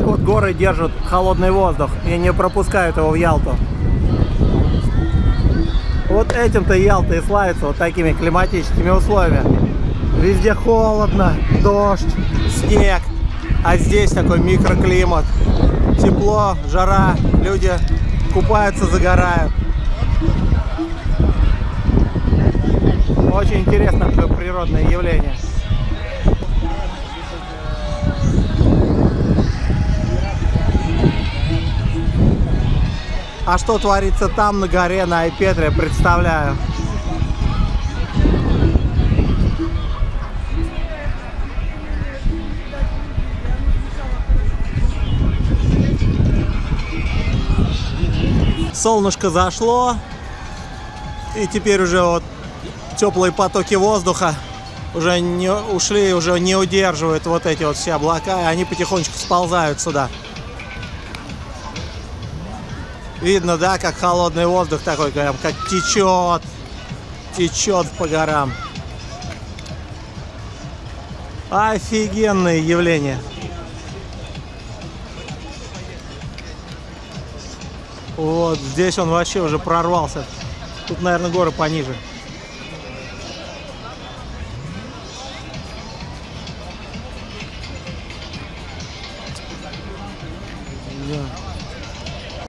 горы держат холодный воздух и не пропускают его в Ялту. Вот этим-то Ялта и славится, вот такими климатическими условиями. Везде холодно, дождь, снег, а здесь такой микроклимат. Тепло, жара, люди купаются, загорают. Очень интересное природное явление. А что творится там на горе на Айпетре, представляю. Солнышко зашло, и теперь уже вот теплые потоки воздуха уже не ушли, уже не удерживают вот эти вот все облака, и они потихонечку сползают сюда. Видно, да, как холодный воздух такой, прям как течет, течет по горам. Офигенное явление. Вот здесь он вообще уже прорвался. Тут, наверное, горы пониже. Да.